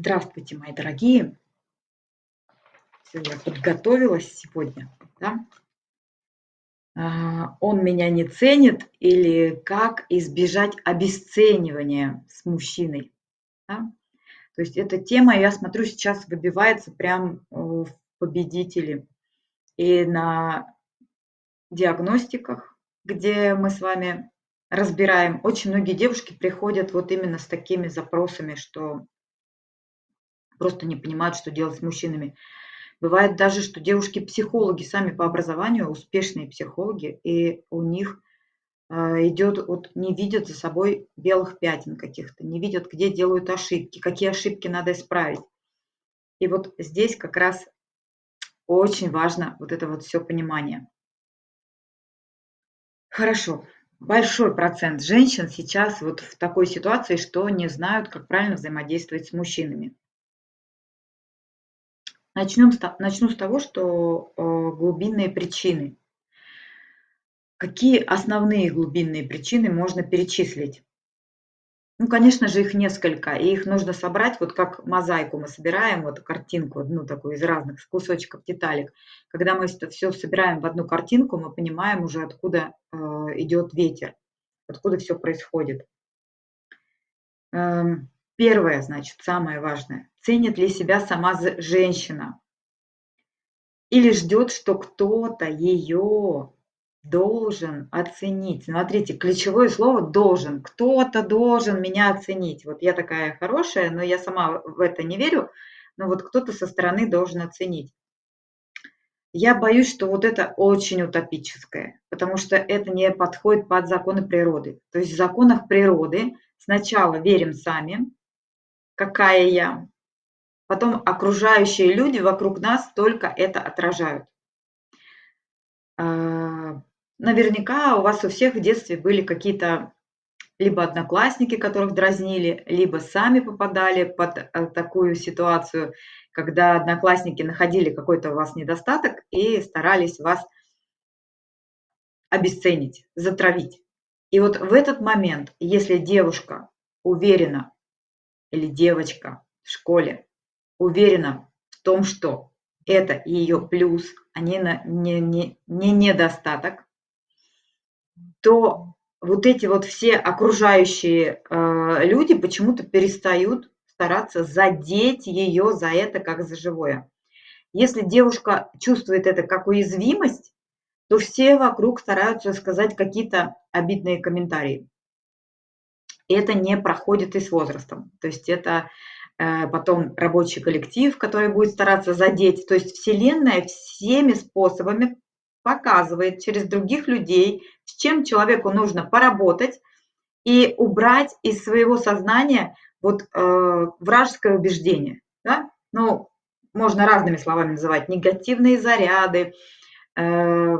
Здравствуйте, мои дорогие! Всё, я подготовилась сегодня, да. А, он меня не ценит или как избежать обесценивания с мужчиной, да. То есть эта тема, я смотрю, сейчас выбивается прям, э, в победители и на диагностиках, где мы с вами разбираем. Очень многие девушки приходят вот именно с такими запросами, что просто не понимают, что делать с мужчинами. Бывает даже, что девушки-психологи сами по образованию, успешные психологи, и у них а, идет, вот не видят за собой белых пятен каких-то, не видят, где делают ошибки, какие ошибки надо исправить. И вот здесь как раз очень важно вот это вот все понимание. Хорошо. Большой процент женщин сейчас вот в такой ситуации, что не знают, как правильно взаимодействовать с мужчинами. Начнем начну с того, что, э, глубинные причины. Какие основные глубинные причины можно перечислить? Ну, конечно же, их несколько, и их нужно собрать, вот как мозаику мы собираем, вот картинку, одну такую из разных кусочков, деталек. Когда мы это всё собираем в одну картинку, мы понимаем уже, откуда, э, идет ветер, откуда все происходит. Эм, первое, значит, самое важное. Ценит ли себя сама женщина? Или ждет, что кто-то ее должен оценить. Смотрите, ключевое слово должен. Кто-то должен меня оценить. Вот я такая хорошая, но я сама в это не верю, но вот кто-то со стороны должен оценить. Я боюсь, что вот это очень утопическое, потому что это не подходит под законы природы. То есть в законах природы сначала верим сами, какая я, потом окружающие люди вокруг нас только это отражают. А, Наверняка у вас у всех в детстве были какие-то либо одноклассники, которых дразнили, либо сами попадали под э, такую ситуацию, когда одноклассники находили какой-то у вас недостаток и старались вас обесценить, затравить. И вот в этот момент, если девушка уверена или девочка в школе уверена в том, что это ее плюс, а не, не, не, не недостаток, то вот эти вот все окружающие э, люди почему-то перестают стараться задеть ее за это как за живое. Если девушка чувствует это как уязвимость, то все вокруг стараются сказать какие-то обидные комментарии. Это не проходит и с возрастом. То есть это э, потом рабочий коллектив, который будет стараться задеть. То есть Вселенная всеми способами показывает через других людей, с чем человеку нужно поработать и убрать из своего сознания вот э, вражеское убеждение. Да? Ну, можно разными словами называть негативные заряды, э,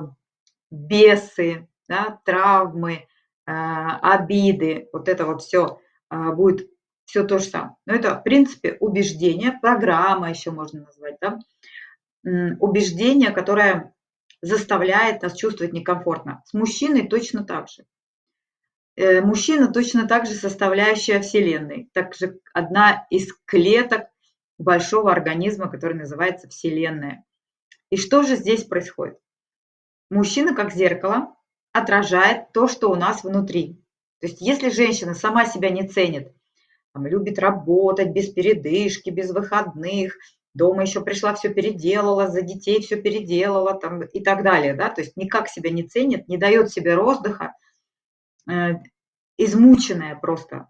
бесы, да, травмы, обиды, вот это вот все э, будет все то же самое. Но это, в принципе, убеждение, программа еще можно назвать, да? убеждение, которое заставляет нас чувствовать некомфортно. С мужчиной точно так же. Э, мужчина точно так же составляющая Вселенной, также одна из клеток большого организма, который называется Вселенная. И что же здесь происходит? Мужчина, как зеркало, отражает то, что у нас внутри. То есть если женщина сама себя не ценит, там, любит работать без передышки, без выходных, дома еще пришла, все переделала, за детей все переделала там, и так далее. Да? То есть никак себя не ценит, не дает себе роздыха, э, измученная просто,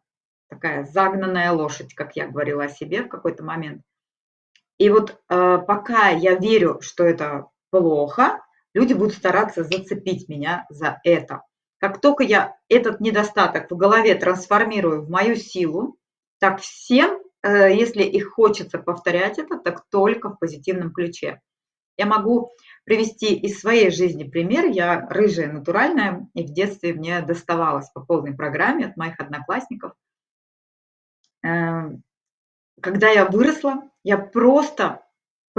такая загнанная лошадь, как я говорила о себе в какой-то момент. И вот э, пока я верю, что это плохо, люди будут стараться зацепить меня за это. Как только я этот недостаток в голове трансформирую в мою силу, так всем Э, если их хочется повторять это, так только в позитивном ключе. Я могу привести из своей жизни пример. Я рыжая, натуральная, и в детстве мне доставалось по полной программе от моих одноклассников. Эм, когда я выросла, я просто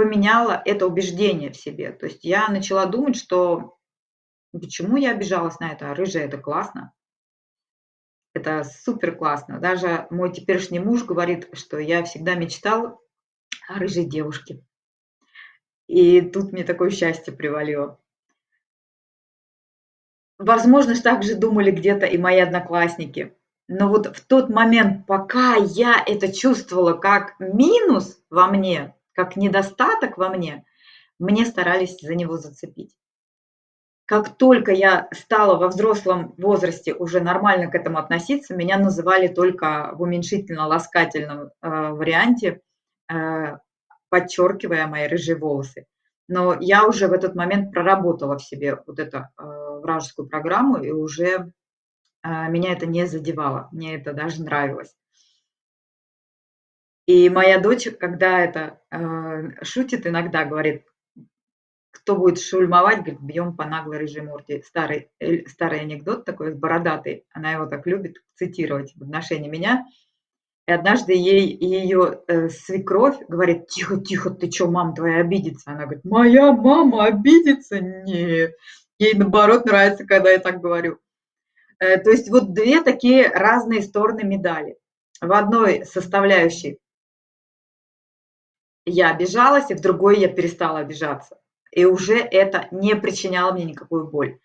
поменяла это убеждение в себе. То есть я начала думать, что почему я обижалась на это, а рыжая – это классно. Это супер классно. Даже мой теперешний муж говорит, что я всегда мечтал о рыжей девушке. И тут мне такое счастье привалило. Возможно, так же думали где-то и мои одноклассники. Но вот в тот момент, пока я это чувствовала как минус во мне, как недостаток во мне, мне старались за него зацепить. Как только я стала во взрослом возрасте уже нормально к этому относиться, меня называли только в уменьшительно-ласкательном э, варианте, э, подчеркивая мои рыжие волосы. Но я уже в этот момент проработала в себе вот эту э, вражескую программу, и уже э, меня это не задевало, мне это даже нравилось. И моя дочь, когда это э, шутит иногда, говорит, кто будет шульмовать, говорит, бьем по наглой рыжей морде. Старый, э, старый анекдот такой, бородатый, она его так любит цитировать в отношении меня. И однажды ей ее э, свекровь говорит, тихо, тихо, ты что, мама твоя обидится? Она говорит, моя мама обидится? Нет. Ей наоборот нравится, когда я так говорю. Э, то есть вот две такие разные стороны медали. В одной составляющей я обижалась, и в другой я перестала обижаться и уже это не причиняло мне никакую боль.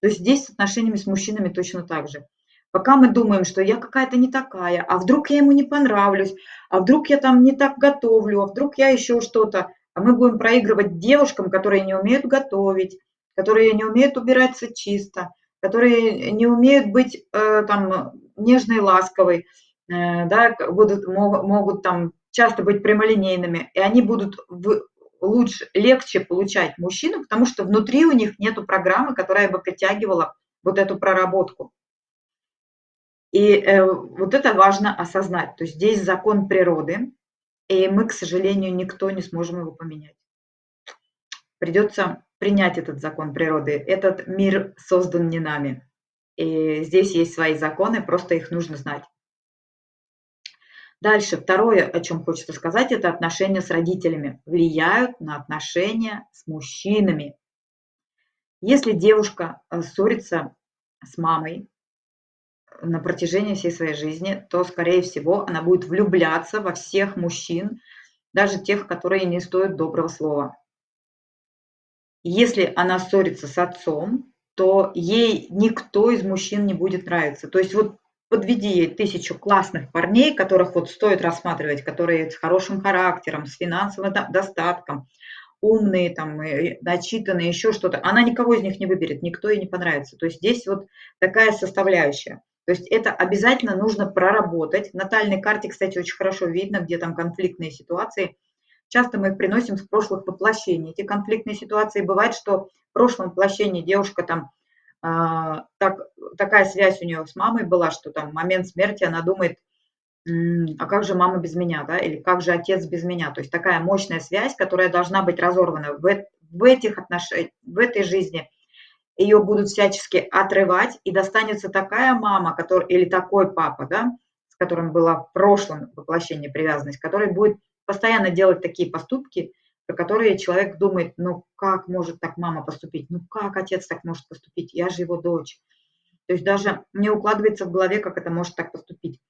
То есть здесь с отношениями с мужчинами точно так же. Пока мы думаем, что я какая-то не такая, а вдруг я ему не понравлюсь, а вдруг я там не так готовлю, а вдруг я еще что-то, а мы будем проигрывать девушкам, которые не умеют готовить, которые не умеют убираться чисто, которые не умеют быть э, там нежной, ласковой, э, да, будут, могут, могут там часто быть прямолинейными, и они будут в, лучше, легче получать мужчину, потому что внутри у них нет программы, которая бы притягивала вот эту проработку. И э, вот это важно осознать. То есть здесь закон природы, и мы, к сожалению, никто не сможем его поменять. Придется принять этот закон природы. Этот мир создан не нами. И здесь есть свои законы, просто их нужно знать. Дальше, второе, о чем хочется сказать, это отношения с родителями. Влияют на отношения с мужчинами. Если девушка э, ссорится с мамой на протяжении всей своей жизни, то, скорее всего, она будет влюбляться во всех мужчин, даже тех, которые не стоят доброго слова. Если она ссорится с отцом, то ей никто из мужчин не будет нравиться. То есть вот подведи ей тысячу классных парней, которых вот стоит рассматривать, которые с хорошим характером, с финансовым достатком, умные, там, начитанные, еще что-то. Она никого из них не выберет, никто ей не понравится. То есть здесь вот такая составляющая. То есть это обязательно нужно проработать. В натальной карте, кстати, очень хорошо видно, где там конфликтные ситуации. Часто мы их приносим с прошлых воплощений. Эти конфликтные ситуации бывает, что в прошлом воплощении девушка там так, такая связь у нее с мамой была, что там в момент смерти она думает, а как же мама без меня, да, или как же отец без меня. То есть такая мощная связь, которая должна быть разорвана в, в этих отношениях, в этой жизни. Ее будут всячески отрывать, и достанется такая мама, который, или такой папа, да, с которым была в прошлом воплощении привязанность, который будет постоянно делать такие поступки, про которые человек думает, ну как может так мама поступить, ну как отец так может поступить, я же его дочь. То есть даже не укладывается в голове, как это может так поступить.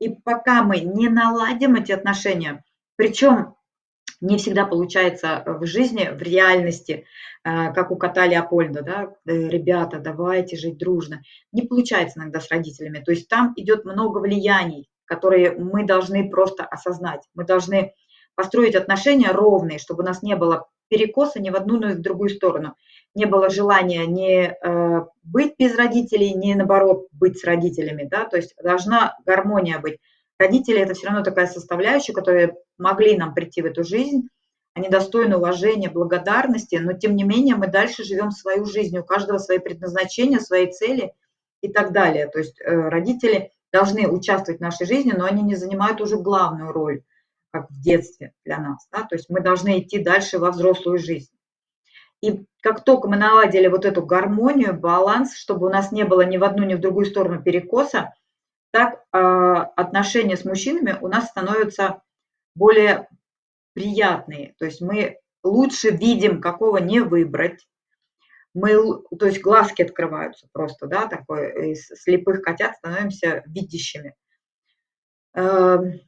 И пока мы не наладим эти отношения, причем не всегда получается в жизни, в реальности, э, как у кота Леопольда, да, э, ребята, давайте жить дружно. Не получается иногда с родителями. То есть там идет много влияний, которые мы должны просто осознать. Мы должны построить отношения ровные, чтобы у нас не было перекоса ни в одну, ни в другую сторону. Не было желания не э, быть без родителей, не наоборот быть с родителями, да, то есть должна гармония быть. Родители – это все равно такая составляющая, которые могли нам прийти в эту жизнь, они достойны уважения, благодарности, но тем не менее мы дальше живем свою жизнь, у каждого свои предназначения, свои цели и так далее. То есть э, родители должны участвовать в нашей жизни, но они не занимают уже главную роль как в детстве для нас. Да? То есть мы должны идти дальше во взрослую жизнь. И как только мы наладили вот эту гармонию, баланс, чтобы у нас не было ни в одну, ни в другую сторону перекоса, так э, отношения с мужчинами у нас становятся более приятные. То есть мы лучше видим, какого не выбрать. мы, то есть глазки открываются просто, да, такой, из слепых котят становимся видящими. Эм,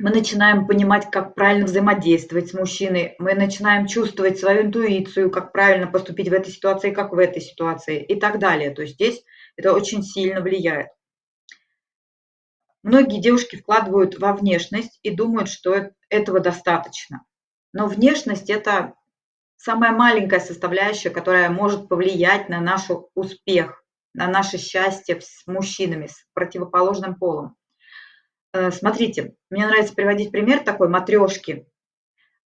мы начинаем понимать, как правильно взаимодействовать с мужчиной, мы начинаем чувствовать свою интуицию, как правильно поступить в этой ситуации, как в этой ситуации и так далее. То есть здесь это очень сильно влияет. Многие девушки вкладывают во внешность и думают, что этого достаточно. Но внешность – это самая маленькая составляющая, которая может повлиять на наш успех, на наше счастье с мужчинами, с противоположным полом. Э, смотрите, мне нравится приводить пример такой матрешки.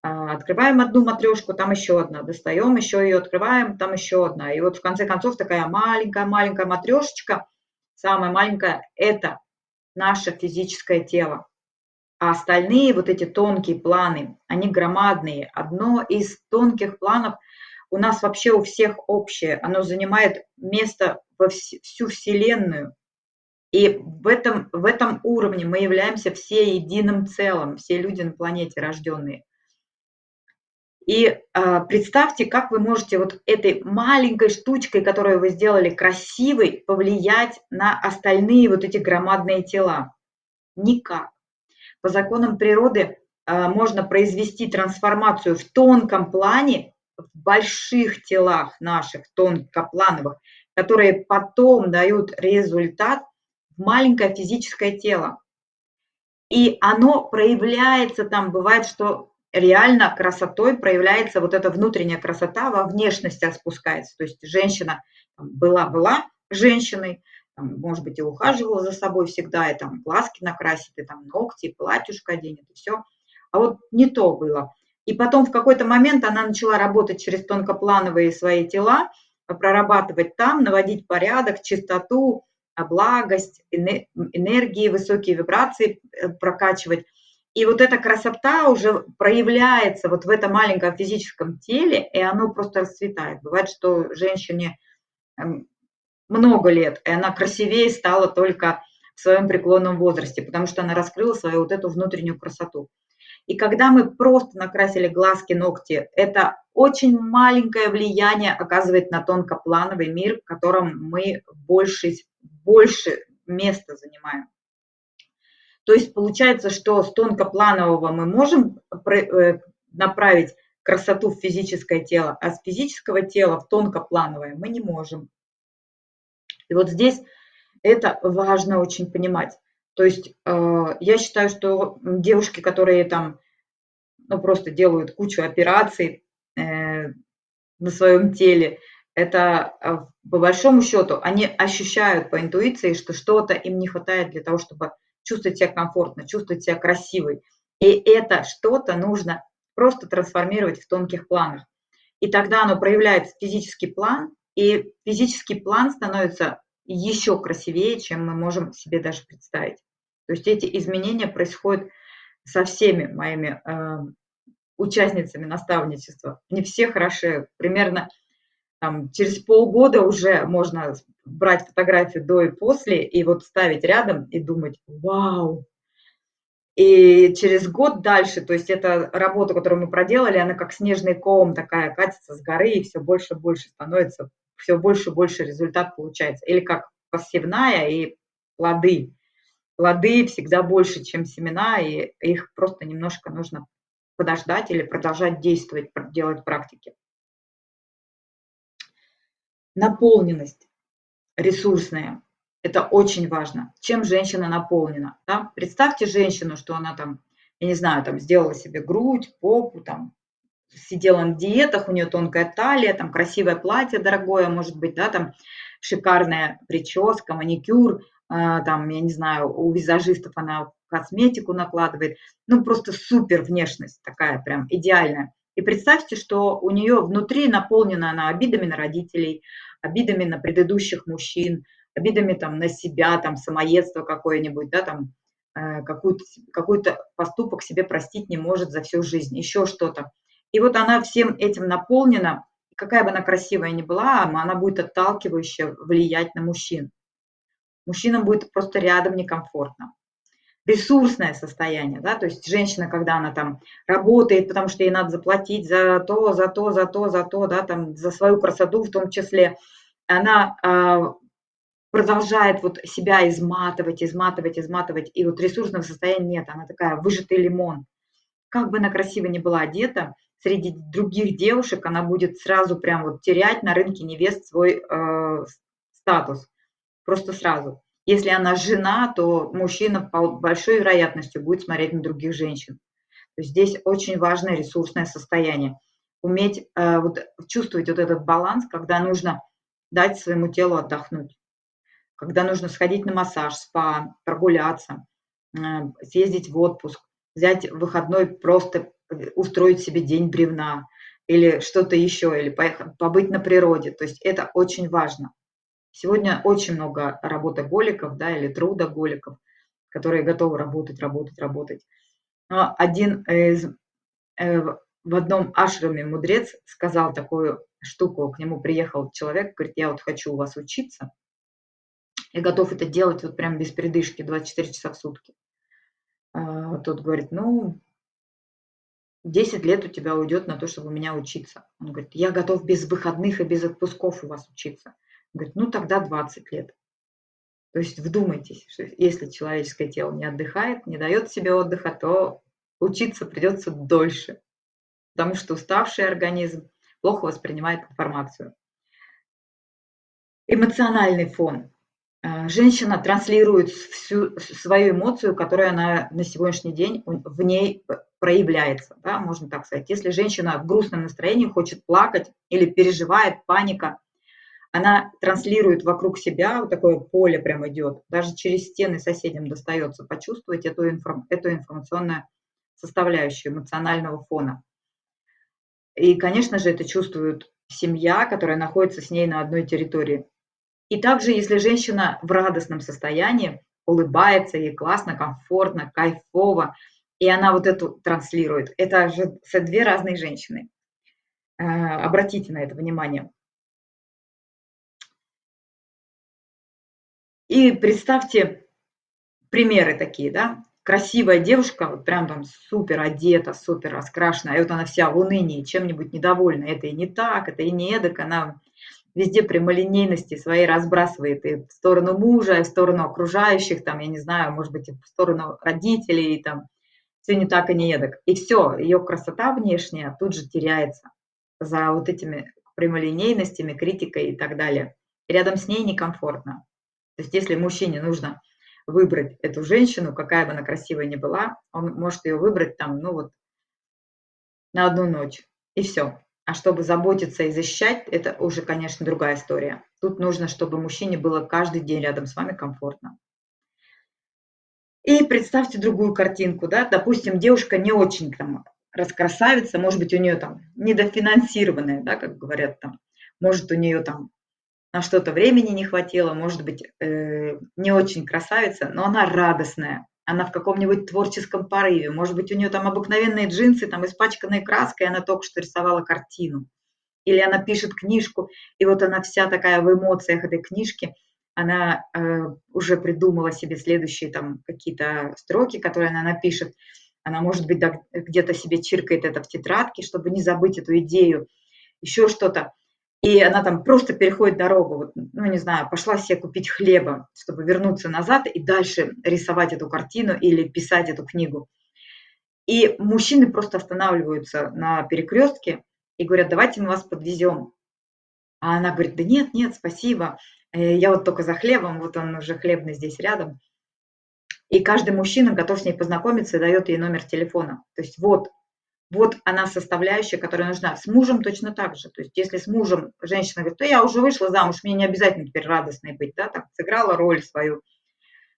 А, открываем одну матрешку, там еще одна, достаем, еще ее открываем, там еще одна. И вот в конце концов такая маленькая-маленькая матрешечка, самая маленькая, это наше физическое тело. А остальные вот эти тонкие планы, они громадные. Одно из тонких планов у нас вообще у всех общее. Оно занимает место во всю Вселенную. И в этом, в этом уровне мы являемся все единым целым, все люди на планете рожденные. И э, представьте, как вы можете вот этой маленькой штучкой, которую вы сделали красивой, повлиять на остальные вот эти громадные тела. Никак. По законам природы э, можно произвести трансформацию в тонком плане, в больших телах наших, тонкоплановых, которые потом дают результат в маленькое физическое тело. И оно проявляется там, бывает, что реально красотой проявляется вот эта внутренняя красота, во внешность распускается. То есть женщина была-была женщиной, там, может быть, и ухаживала за собой всегда, и там глазки накрасит, и там ногти, и платьюшко оденет, и все. А вот не то было. И потом в какой-то момент она начала работать через тонкоплановые свои тела, прорабатывать там, наводить порядок, чистоту, благость, энергии, высокие вибрации э, прокачивать. И вот эта красота уже проявляется вот в этом маленьком физическом теле, и оно просто расцветает. Бывает, что женщине эм, много лет, и она красивее стала только в своем преклонном возрасте, потому что она раскрыла свою вот эту внутреннюю красоту. И когда мы просто накрасили глазки, ногти, это очень маленькое влияние оказывает на тонкоплановый мир, в котором мы больше, больше места занимаем. То есть получается, что с тонкопланового мы можем э, направить красоту в физическое тело, а с физического тела в тонкоплановое мы не можем. И вот здесь это важно очень понимать. То есть э, я считаю, что девушки, которые там ну, просто делают кучу операций э, на своем теле, это э, по большому счету они ощущают по интуиции, что что-то им не хватает для того, чтобы чувствовать себя комфортно, чувствовать себя красивой. И это что-то нужно просто трансформировать в тонких планах. И тогда оно проявляется физический план, и физический план становится еще красивее, чем мы можем себе даже представить. То есть эти изменения происходят со всеми моими э, участницами наставничества. Не все хороши. Примерно там, через полгода уже можно брать фотографию до и после, и вот ставить рядом и думать, вау. И через год дальше, то есть это работа, которую мы проделали, она как снежный ком такая катится с горы, и все больше и больше становится, все больше и больше результат получается. Или как посевная и плоды. Плоды всегда больше, чем семена, и их просто немножко нужно подождать или продолжать действовать, делать практики. Наполненность ресурсная. Это очень важно. Чем женщина наполнена? Да? Представьте женщину, что она там, я не знаю, там сделала себе грудь, попу, там сидела на диетах, у нее тонкая талия, там красивое платье дорогое, может быть, да, там шикарная прическа, маникюр, э, там, я не знаю, у визажистов она косметику накладывает, ну, просто супер внешность такая прям идеальная. И представьте, что у нее внутри наполнена она обидами на родителей, обидами на предыдущих мужчин, обидами там на себя, там самоедство какое-нибудь, да, там э, какой-то какой поступок себе простить не может за всю жизнь, еще что-то. И вот она всем этим наполнена, какая бы она красивая ни была, она будет отталкивающе влиять на мужчин. Мужчинам будет просто рядом некомфортно. Ресурсное состояние, да, то есть женщина, когда она там работает, потому что ей надо заплатить за то, за то, за то, за то, да, там, за свою красоту в том числе, она э, продолжает вот себя изматывать, изматывать, изматывать, и вот ресурсного состояния нет, она такая выжатый лимон. Как бы она красиво не была одета, среди других девушек она будет сразу прям вот терять на рынке невест свой э, статус, просто сразу. Если она жена, то мужчина большой вероятностью будет смотреть на других женщин. То есть здесь очень важное ресурсное состояние. Уметь э, вот, чувствовать вот этот баланс, когда нужно дать своему телу отдохнуть, когда нужно сходить на массаж, спа, прогуляться, э, съездить в отпуск, взять выходной, просто устроить себе день бревна или что-то еще, или поехать, побыть на природе. То есть это очень важно. Сегодня очень много работоголиков, да, или трудоголиков, которые готовы работать, работать, работать. Но один из, э, в одном ашраме мудрец сказал такую штуку, к нему приехал человек, говорит, я вот хочу у вас учиться, я готов это делать вот прям без передышки, 24 часа в сутки. А, тот говорит, ну, 10 лет у тебя уйдет на то, чтобы у меня учиться. Он говорит, я готов без выходных и без отпусков у вас учиться. Говорит, ну тогда 20 лет. То есть вдумайтесь, что если человеческое тело не отдыхает, не дает себе отдыха, то учиться придется дольше, потому что уставший организм плохо воспринимает информацию. Эмоциональный фон. А, женщина транслирует всю свою эмоцию, которая она на сегодняшний день в ней проявляется, да, можно так сказать. Если женщина в грустном настроении хочет плакать или переживает, паника, она транслирует вокруг себя, вот такое поле прям идет, даже через стены соседям достается почувствовать эту, информ, эту информационную составляющую эмоционального фона. И, конечно же, это чувствует семья, которая находится с ней на одной территории. И также, если женщина в радостном состоянии, улыбается, ей классно, комфортно, кайфово, и она вот эту транслирует, это же две разные женщины. Э, обратите на это внимание. И представьте примеры такие, да, красивая девушка, вот прям там супер одета, супер раскрашена, и вот она вся в унынии, чем-нибудь недовольна, это и не так, это и не эдак, она везде прямолинейности своей разбрасывает и в сторону мужа, и в сторону окружающих, там, я не знаю, может быть, и в сторону родителей, и там, все не так и не эдак. И все, ее красота внешняя тут же теряется за вот этими прямолинейностями, критикой и так далее. Рядом с ней некомфортно. То есть если мужчине нужно выбрать эту женщину, какая бы она красивая ни была, он может ее выбрать там, ну вот, на одну ночь, и все. А чтобы заботиться и защищать, это уже, конечно, другая история. Тут нужно, чтобы мужчине было каждый день рядом с вами комфортно. И представьте другую картинку, да, допустим, девушка не очень там раскрасавица, может быть, у нее там недофинансированная, да, как говорят там, может, у нее там на что-то времени не хватило, может быть, э, не очень красавица, но она радостная, она в каком-нибудь творческом порыве, может быть, у нее там обыкновенные джинсы, там испачканные краской, она только что рисовала картину, или она пишет книжку, и вот она вся такая в эмоциях этой книжки, она э, уже придумала себе следующие там какие-то строки, которые она напишет, она, может быть, да, где-то себе чиркает это в тетрадке, чтобы не забыть эту идею, еще что-то и она там просто переходит дорогу, вот, ну, не знаю, пошла себе купить хлеба, чтобы вернуться назад и дальше рисовать эту картину или писать эту книгу. И мужчины просто останавливаются на перекрестке и говорят, давайте мы вас подвезем. А она говорит, да нет, нет, спасибо, э, я вот только за хлебом, вот он уже хлебный здесь рядом. И каждый мужчина готов с ней познакомиться и дает ей номер телефона. То есть вот, вот она составляющая, которая нужна. С мужем точно так же. То есть если с мужем женщина говорит, то я уже вышла замуж, мне не обязательно теперь радостной быть, да, так сыграла роль свою.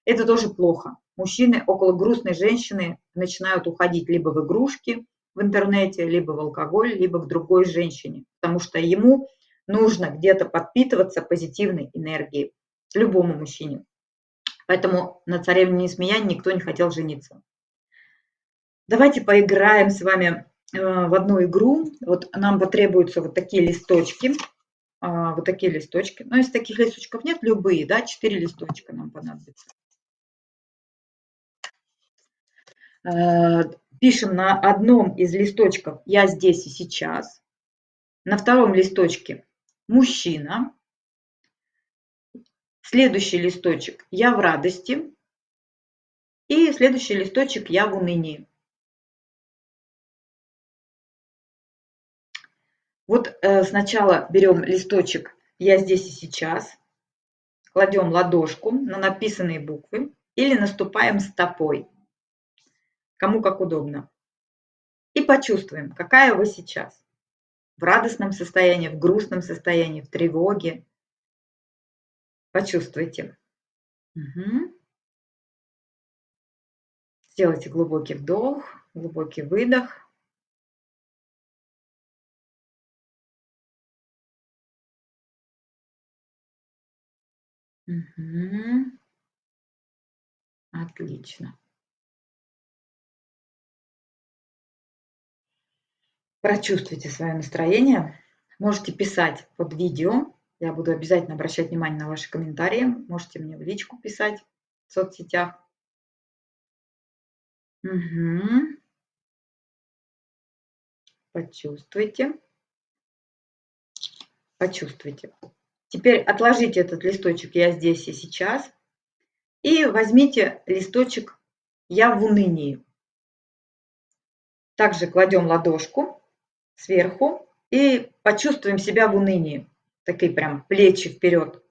Это тоже плохо. Мужчины около грустной женщины начинают уходить либо в игрушки в интернете, либо в алкоголь, либо к другой женщине, потому что ему нужно где-то подпитываться позитивной энергией, любому мужчине. Поэтому на царевне Несмеяне никто не хотел жениться. Давайте поиграем с вами э, в одну игру. Вот нам потребуются вот такие листочки. А, вот такие листочки. Но если таких листочков нет, любые, да, четыре листочка нам понадобится. Э, пишем на одном из листочков «Я здесь и сейчас», на втором листочке «Мужчина», следующий листочек «Я в радости» и следующий листочек «Я в унынии». Вот э, сначала берем листочек «Я здесь и сейчас», кладем ладошку на написанные буквы или наступаем стопой, кому как удобно. И почувствуем, какая вы сейчас. В радостном состоянии, в грустном состоянии, в тревоге. Почувствуйте. Угу. Сделайте глубокий вдох, глубокий выдох. Угу. Отлично. Прочувствуйте свое настроение. Можете писать под видео. Я буду обязательно обращать внимание на ваши комментарии. Можете мне в личку писать в соцсетях. Угу. Почувствуйте. Почувствуйте. Теперь отложите этот листочек «Я здесь и сейчас» и возьмите листочек «Я в унынии». Также кладем ладошку сверху и почувствуем себя в унынии. Такие прям плечи вперед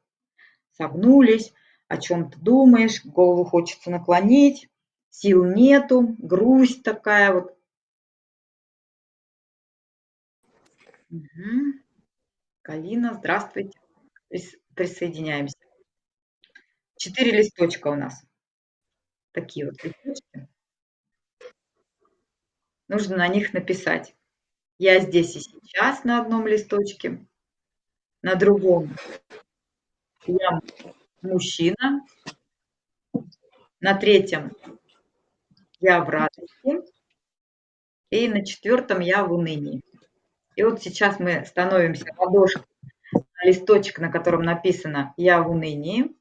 согнулись, о чем-то думаешь, голову хочется наклонить, сил нету, грусть такая вот. Угу. Калина, здравствуйте присоединяемся. Четыре листочка у нас. Такие вот листочки. Нужно на них написать. Я здесь и сейчас на одном листочке, на другом я мужчина, на третьем я в радости, и на четвертом я в унынии. И вот сейчас мы становимся ладошкой листочек, на котором написано «Я в унынии»,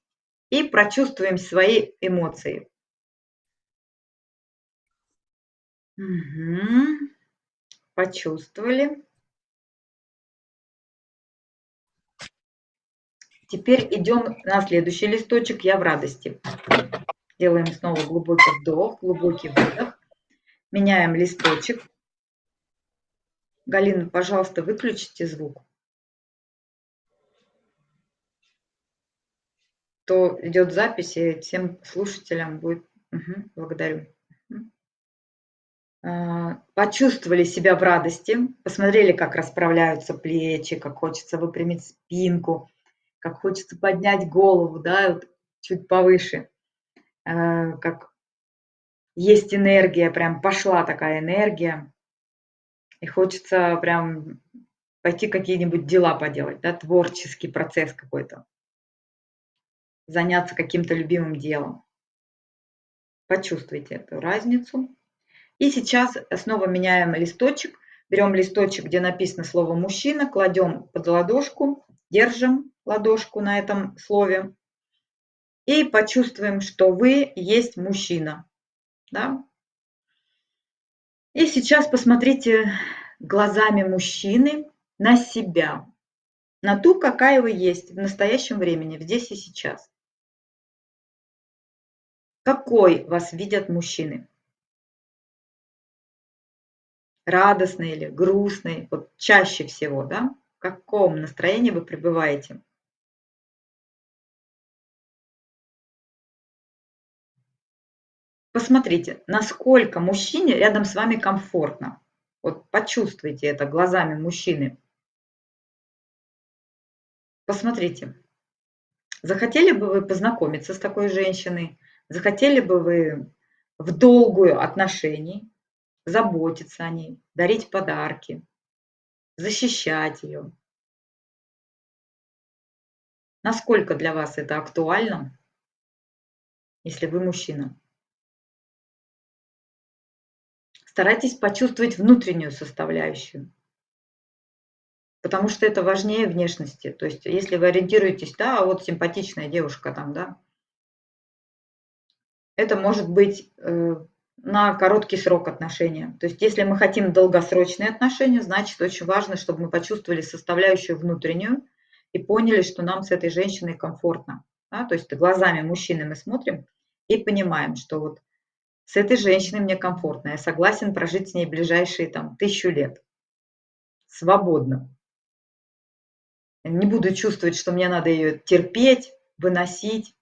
и прочувствуем свои эмоции. Угу. Почувствовали. Теперь идем на следующий листочек «Я в радости». Делаем снова глубокий вдох, глубокий выдох. Меняем листочек. Галина, пожалуйста, выключите звук. То идет запись, и всем слушателям будет... Угу, благодарю. А, почувствовали себя в радости, посмотрели, как расправляются плечи, как хочется выпрямить спинку, как хочется поднять голову, да, вот чуть повыше, а, как есть энергия, прям пошла такая энергия, и хочется прям пойти какие-нибудь дела поделать, да, творческий процесс какой-то заняться каким-то любимым делом. Почувствуйте эту разницу. И сейчас снова меняем листочек. Берем листочек, где написано слово «мужчина», кладем под ладошку, держим ладошку на этом слове и почувствуем, что вы есть мужчина. Да? И сейчас посмотрите глазами мужчины на себя, на ту, какая вы есть в настоящем времени, здесь и сейчас. Какой вас видят мужчины? Радостный или грустный? Вот чаще всего, да? В каком настроении вы пребываете? Посмотрите, насколько мужчине рядом с вами комфортно. Вот почувствуйте это глазами мужчины. Посмотрите, захотели бы вы познакомиться с такой женщиной? Захотели бы вы в долгую отношений, заботиться о ней, дарить подарки, защищать ее? Насколько для вас это актуально, если вы мужчина? Старайтесь почувствовать внутреннюю составляющую, потому что это важнее внешности. То есть, если вы ориентируетесь, да, вот симпатичная девушка там, да, это может быть э, на короткий срок отношения. То есть если мы хотим долгосрочные отношения, значит очень важно, чтобы мы почувствовали составляющую внутреннюю и поняли, что нам с этой женщиной комфортно. Да? То есть глазами мужчины мы смотрим и понимаем, что вот с этой женщиной мне комфортно, я согласен прожить с ней ближайшие там тысячу лет. Свободно. Не буду чувствовать, что мне надо ее терпеть, выносить.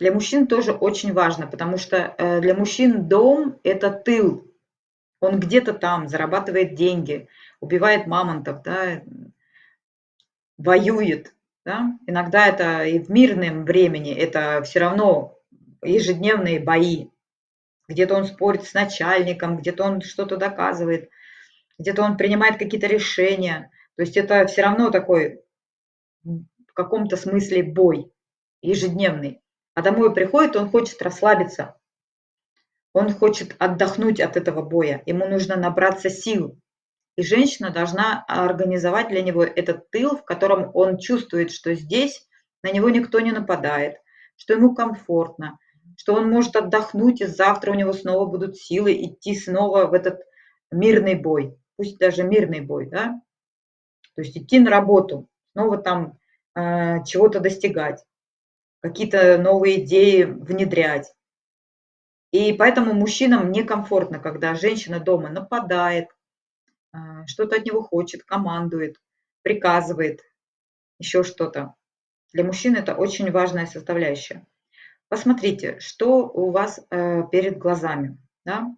Для мужчин тоже очень важно, потому что э, для мужчин дом – это тыл. Он где-то там зарабатывает деньги, убивает мамонтов, да, воюет. Да? Иногда это и в мирном времени, это все равно ежедневные бои. Где-то он спорит с начальником, где-то он что-то доказывает, где-то он принимает какие-то решения. То есть это все равно такой в каком-то смысле бой ежедневный. А домой приходит, он хочет расслабиться. Он хочет отдохнуть от этого боя. Ему нужно набраться сил. И женщина должна организовать для него этот тыл, в котором он чувствует, что здесь на него никто не нападает, что ему комфортно, что он может отдохнуть, и завтра у него снова будут силы идти снова в этот мирный бой, пусть даже мирный бой, да, то есть идти на работу, снова там э, чего-то достигать какие-то новые идеи внедрять. И поэтому мужчинам некомфортно, когда женщина дома нападает, а, что-то от него хочет, командует, приказывает, еще что-то. Для мужчин это очень важная составляющая. Посмотрите, что у вас э, перед глазами. Да?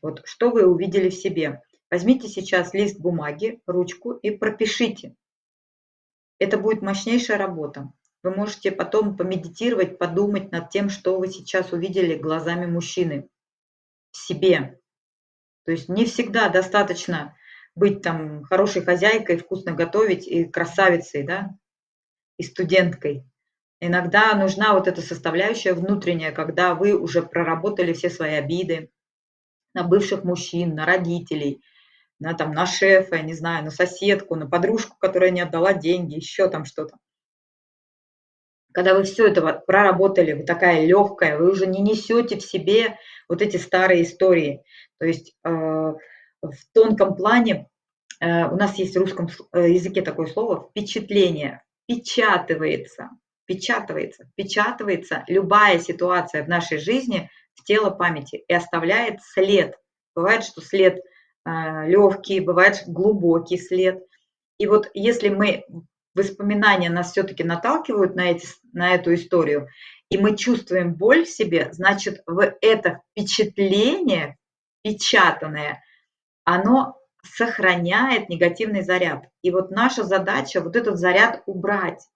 Вот, что вы увидели в себе. Возьмите сейчас лист бумаги, ручку и пропишите. Это будет мощнейшая работа. Вы можете потом помедитировать, подумать над тем, что вы сейчас увидели глазами мужчины в себе. То есть не всегда достаточно быть там хорошей хозяйкой, вкусно готовить и красавицей, да, и студенткой. Иногда нужна вот эта составляющая внутренняя, когда вы уже проработали все свои обиды на бывших мужчин, на родителей, на, там, на шефа, не знаю, на соседку, на подружку, которая не отдала деньги, еще там что-то когда вы все это проработали, вы такая легкая, вы уже не несете в себе вот эти старые истории. То есть э, в тонком плане э, у нас есть в русском э, языке такое слово «впечатление», «печатывается», «печатывается», «печатывается» любая ситуация в нашей жизни в тело памяти и оставляет след. Бывает, что след легкий, бывает глубокий след. И вот если мы воспоминания нас все-таки наталкивают на, эти, на эту историю, и мы чувствуем боль в себе, значит, в это впечатление, печатанное, оно сохраняет негативный заряд. И вот наша задача вот этот заряд убрать.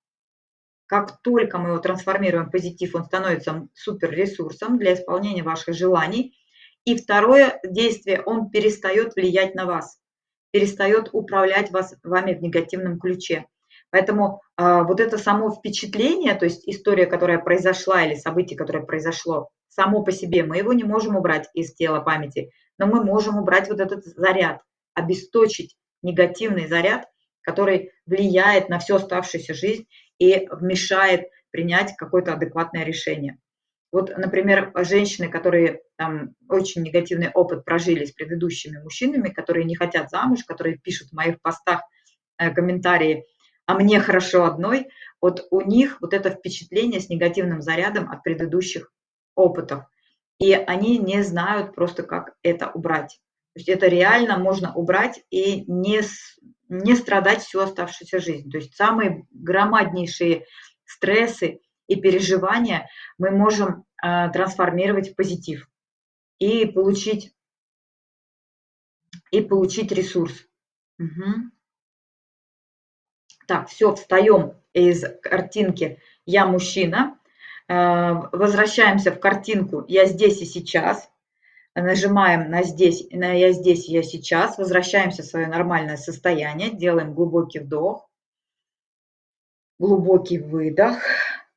Как только мы его трансформируем в позитив, он становится суперресурсом для исполнения ваших желаний. И второе действие, он перестает влиять на вас, перестает управлять вас, вами в негативном ключе. Поэтому э, вот это само впечатление, то есть история, которая произошла или событие, которое произошло, само по себе, мы его не можем убрать из тела памяти, но мы можем убрать вот этот заряд, обесточить негативный заряд, который влияет на всю оставшуюся жизнь и мешает принять какое-то адекватное решение. Вот, например, женщины, которые там очень негативный опыт прожили с предыдущими мужчинами, которые не хотят замуж, которые пишут в моих постах э, комментарии, а мне хорошо одной, вот у них вот это впечатление с негативным зарядом от предыдущих опытов. И они не знают просто, как это убрать. То есть это реально можно убрать и не, не страдать всю оставшуюся жизнь. То есть самые громаднейшие стрессы и переживания мы можем э, трансформировать в позитив и получить, и получить ресурс. Угу. Так, все, встаем из картинки «Я мужчина». Э, возвращаемся в картинку «Я здесь и сейчас». Нажимаем на здесь, на «Я здесь, я сейчас». Возвращаемся в свое нормальное состояние. Делаем глубокий вдох, глубокий выдох.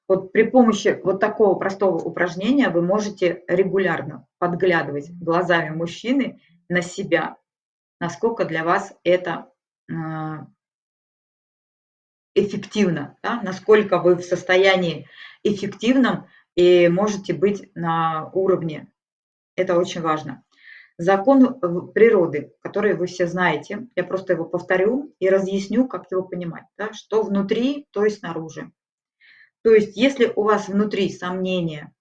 Вот при помощи вот такого простого упражнения вы можете регулярно подглядывать глазами мужчины на себя, насколько для вас это э, эффективно, да, насколько вы в состоянии эффективном и можете быть на уровне. Это очень важно. Закон природы, который вы все знаете, я просто его повторю и разъясню, как его понимать. Да? Что внутри, то и снаружи. То есть, если у вас внутри сомнения,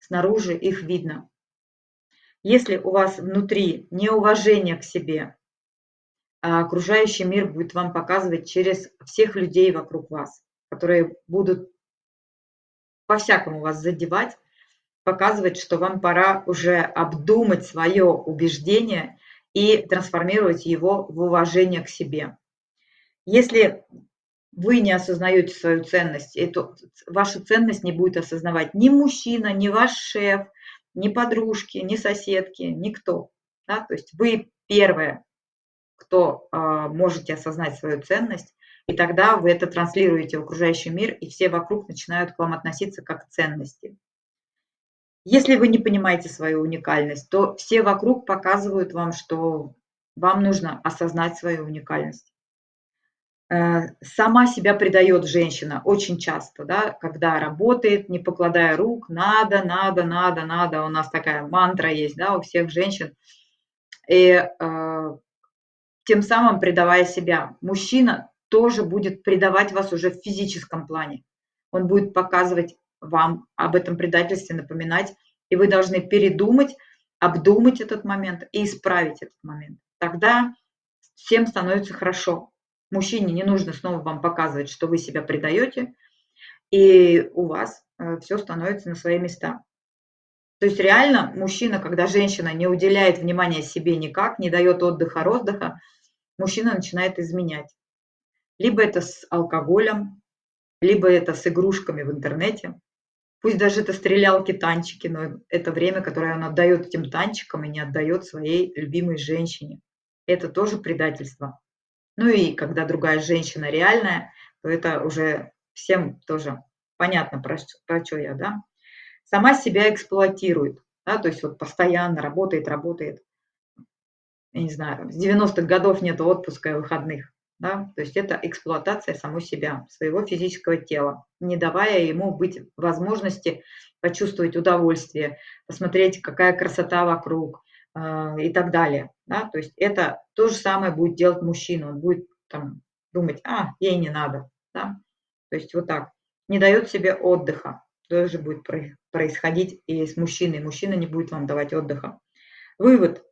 снаружи их видно. Если у вас внутри неуважение к себе, окружающий мир будет вам показывать через всех людей вокруг вас, которые будут по-всякому вас задевать, показывать, что вам пора уже обдумать свое убеждение и трансформировать его в уважение к себе. Если вы не осознаете свою ценность, эту, вашу ценность не будет осознавать ни мужчина, ни ваш шеф, ни подружки, ни соседки, никто. Да? То есть вы первое, кто э, можете осознать свою ценность, и тогда вы это транслируете в окружающий мир, и все вокруг начинают к вам относиться как к ценности. Если вы не понимаете свою уникальность, то все вокруг показывают вам, что вам нужно осознать свою уникальность. Э, сама себя предает женщина очень часто, да, когда работает, не покладая рук, надо, надо, надо, надо. У нас такая мантра есть, да, у всех женщин. И э, тем самым предавая себя. Мужчина тоже будет предавать вас уже в физическом плане. Он будет показывать вам об этом предательстве, напоминать, и вы должны передумать, обдумать этот момент и исправить этот момент. Тогда всем становится хорошо. Мужчине не нужно снова вам показывать, что вы себя предаете, и у вас э, все становится на свои места. То есть реально мужчина, когда женщина не уделяет внимания себе никак, не дает отдыха, роздыха, мужчина начинает изменять. Либо это с алкоголем, либо это с игрушками в интернете. Пусть даже это стрелялки, танчики, но это время, которое он отдает этим танчикам и не отдает своей любимой женщине. Это тоже предательство. Ну и когда другая женщина реальная, то это уже всем тоже понятно, про, про что я, да. Сама себя эксплуатирует, да, то есть вот постоянно работает, работает я не знаю, с 90-х годов нет отпуска и выходных. Да? То есть это эксплуатация самой себя, своего физического тела, не давая ему быть возможности почувствовать удовольствие, посмотреть, какая красота вокруг э, и так далее. Да? То есть это то же самое будет делать мужчина. Он будет там, думать, а, ей не надо. Да? То есть вот так. Не дает себе отдыха. Тоже будет происходить и с мужчиной. Мужчина не будет вам давать отдыха. Вывод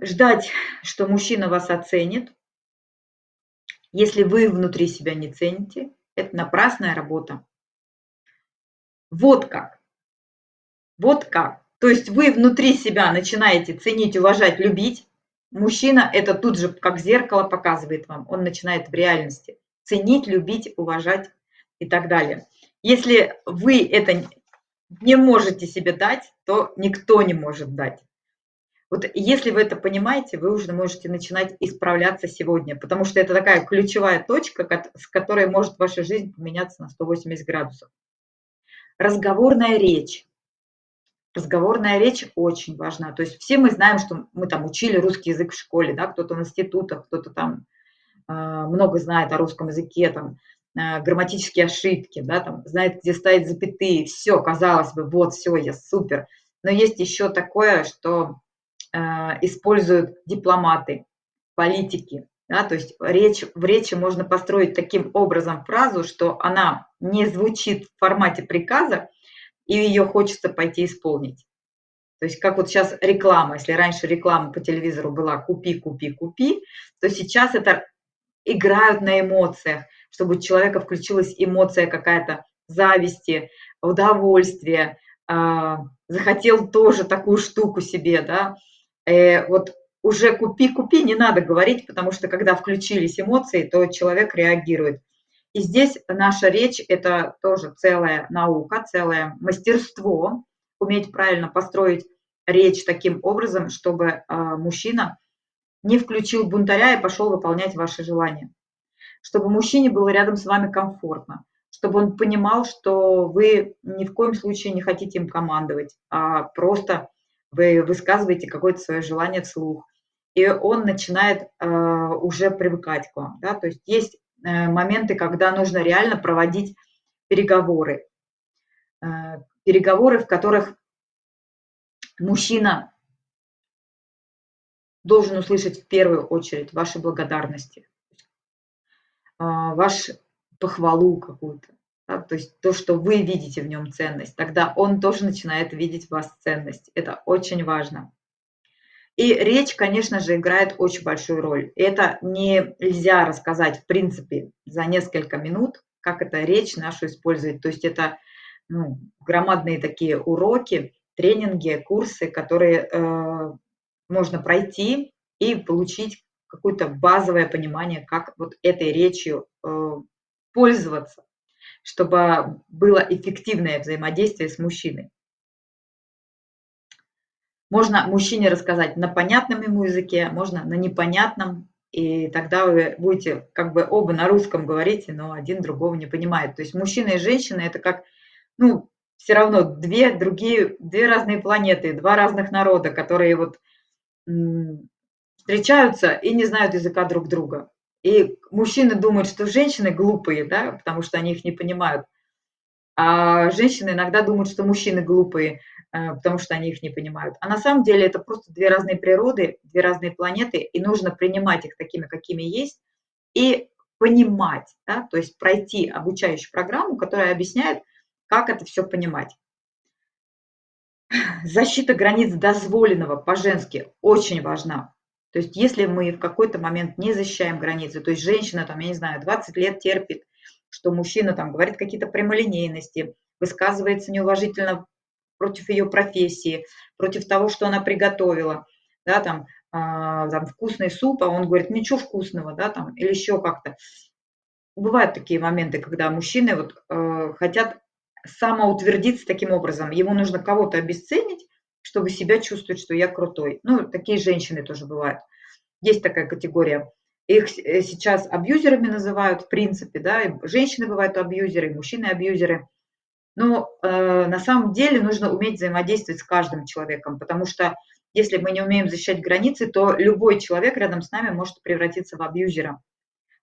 ждать, что мужчина вас оценит, если вы внутри себя не цените, это напрасная работа. Вот как. Вот как. То есть вы внутри себя начинаете ценить, уважать, любить. Мужчина это тут же как зеркало показывает вам. Он начинает в реальности ценить, любить, уважать и так далее. Если вы это не можете себе дать, то никто не может дать. Вот если вы это понимаете, вы уже можете начинать исправляться сегодня, потому что это такая ключевая точка, с которой может ваша жизнь поменяться на 180 градусов. Разговорная речь. Разговорная речь очень важна. То есть все мы знаем, что мы там учили русский язык в школе, да, кто-то в институтах, кто-то там э, много знает о русском языке, там, грамматические ошибки, да, там, знает, где ставить запятые, все, казалось бы, вот, все, я супер. Но есть еще такое, что Э, используют дипломаты, политики. Да, то есть речь, в речи можно построить таким образом фразу, что она не звучит в формате приказа, и ее хочется пойти исполнить. То есть как вот сейчас реклама, если раньше реклама по телевизору была «купи, купи, купи», то сейчас это играют на эмоциях, чтобы у человека включилась эмоция какая-то зависти, удовольствия, э, захотел тоже такую штуку себе, да, э, вот уже купи-купи не надо говорить, потому что когда включились эмоции, то человек реагирует. И здесь наша речь – это тоже целая наука, целое мастерство, уметь правильно построить речь таким образом, чтобы э, мужчина не включил бунтаря и пошел выполнять ваши желания. Чтобы мужчине было рядом с вами комфортно, чтобы он понимал, что вы ни в коем случае не хотите им командовать, а просто вы высказываете какое-то свое желание вслух, и он начинает э, уже привыкать к вам. Да? То есть есть э, моменты, когда нужно реально проводить переговоры. э, переговоры, в которых мужчина должен услышать в первую очередь ваши благодарности, ваш похвалу какую-то, да, то есть то, что вы видите в нем ценность, тогда он тоже начинает видеть в вас ценность. Это очень важно. И речь, конечно же, играет очень большую роль. Это нельзя рассказать, в принципе, за несколько минут, как эта речь нашу использовать. То есть это ну, громадные такие уроки, тренинги, курсы, которые э, можно пройти и получить какое-то базовое понимание, как вот этой речью э, пользоваться, чтобы было эффективное взаимодействие с мужчиной. Можно мужчине рассказать на понятном ему языке, можно на непонятном, и тогда вы будете как бы оба на русском говорите, но один другого не понимает. То есть мужчина и женщина – это как, ну, все равно две другие, две разные планеты, два разных народа, которые вот встречаются и не знают языка друг друга. И мужчины думают, что женщины глупые, да, потому что они их не понимают. А женщины иногда думают, что мужчины глупые, э, потому что они их не понимают. А на самом деле это просто две разные природы, две разные планеты, и нужно принимать их такими, какими есть, и понимать, да, то есть пройти обучающую программу, которая объясняет, как это все понимать. Защита границ дозволенного по-женски очень важна. То есть если мы в какой-то момент не защищаем границы, то есть женщина, там, я не знаю, 20 лет терпит, что мужчина там говорит какие-то прямолинейности, высказывается неуважительно против ее профессии, против того, что она приготовила, да, там, э, там вкусный суп, а он говорит, ничего вкусного, да, там, или еще как-то. Бывают такие моменты, когда мужчины вот э, хотят самоутвердиться таким образом. Ему нужно кого-то обесценить, чтобы себя чувствовать, что я крутой. Ну, такие женщины тоже бывают. Есть такая категория. Их э, сейчас абьюзерами называют, в принципе, да, и женщины бывают абьюзеры, и мужчины абьюзеры. Но э, на самом деле нужно уметь взаимодействовать с каждым человеком, потому что если мы не умеем защищать границы, то любой человек рядом с нами может превратиться в абьюзера.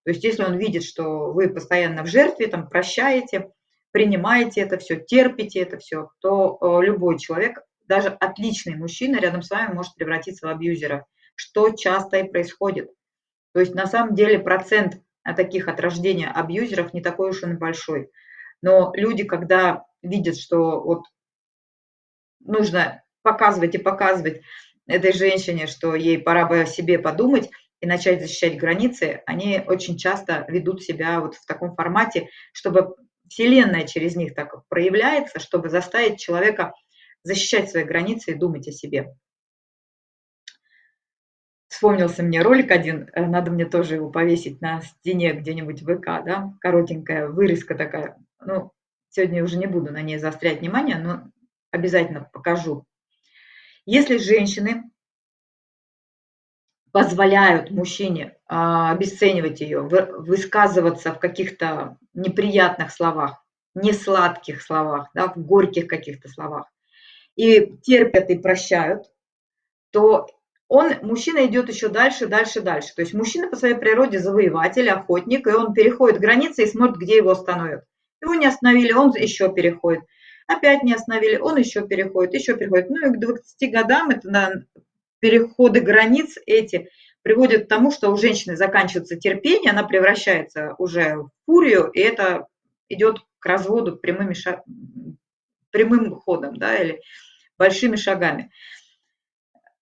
То есть если он видит, что вы постоянно в жертве, там, прощаете, принимаете это все, терпите это все, то э, любой человек, даже отличный мужчина рядом с вами может превратиться в абьюзера, что часто и происходит. То есть на самом деле процент таких от рождения абьюзеров не такой уж и большой. Но люди, когда видят, что вот нужно показывать и показывать этой женщине, что ей пора бы о себе подумать и начать защищать границы, они очень часто ведут себя вот в таком формате, чтобы Вселенная через них так проявляется, чтобы заставить человека защищать свои границы и думать о себе. Вспомнился мне ролик один, э, надо мне тоже его повесить на стене где-нибудь в ВК, да, коротенькая вырезка такая. Ну, сегодня уже не буду на ней заострять внимание, но обязательно покажу. Если женщины позволяют мужчине а, обесценивать ее, высказываться в каких-то неприятных словах, несладких словах, да, в горьких каких-то словах, и терпят и прощают, то он, мужчина идет еще дальше, дальше, дальше. То есть мужчина по своей природе завоеватель, охотник, и он переходит границы и смотрит, где его остановят. Его не остановили, он еще переходит. Опять не остановили, он еще переходит, еще переходит. Ну и к 20 годам это на переходы границ эти приводят к тому, что у женщины заканчивается терпение, она превращается уже в фурию, и это идет к разводу прямыми. Прямым ходом, да, или большими шагами.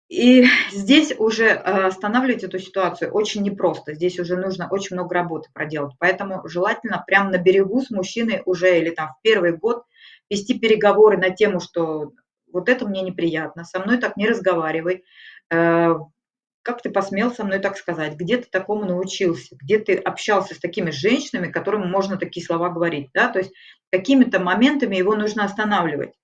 И здесь уже э, останавливать эту ситуацию очень непросто. Здесь уже нужно очень много работы проделать. Поэтому желательно прямо на берегу с мужчиной уже или там в первый год вести переговоры на тему, что вот это мне неприятно, со мной так не разговаривай, Э, как ты посмел со мной так сказать? Где ты такому научился? Где ты общался с такими женщинами, которым можно такие слова говорить? Да? То есть какими-то моментами его нужно останавливать,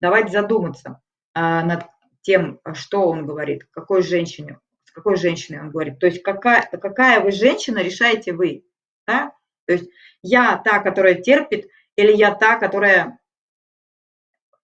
давать задуматься а, над тем, что он говорит, какой женщине, с какой женщиной он говорит. То есть какая, какая вы женщина, решаете вы. Да? То есть я та, которая терпит, или я та, которая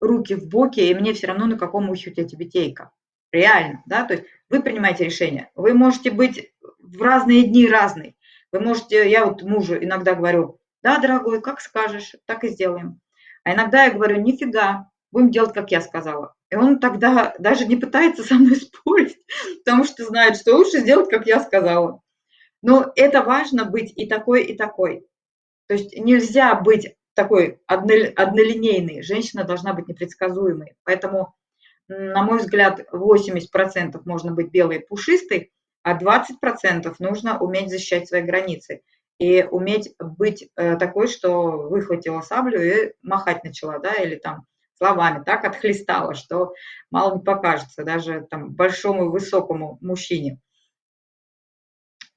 руки в боки, и мне все равно на каком ухе у тебя тибетейка реально, да, то есть вы принимаете решение. Вы можете быть в разные дни разный. Вы можете, я вот мужу иногда говорю, да, дорогой, как скажешь, так и сделаем. А иногда я говорю, нифига, будем делать, как я сказала. И он тогда даже не пытается со мной спорить, потому что знает, что лучше сделать, как я сказала. Но это важно быть и такой, и такой. То есть нельзя быть такой однолинейной. Женщина должна быть непредсказуемой. Поэтому, на мой взгляд, 80% можно быть белой и пушистой, а 20% нужно уметь защищать свои границы и уметь быть э, такой, что выхватила саблю и махать начала, да, или там словами так отхлестала, что мало не покажется даже там большому высокому мужчине.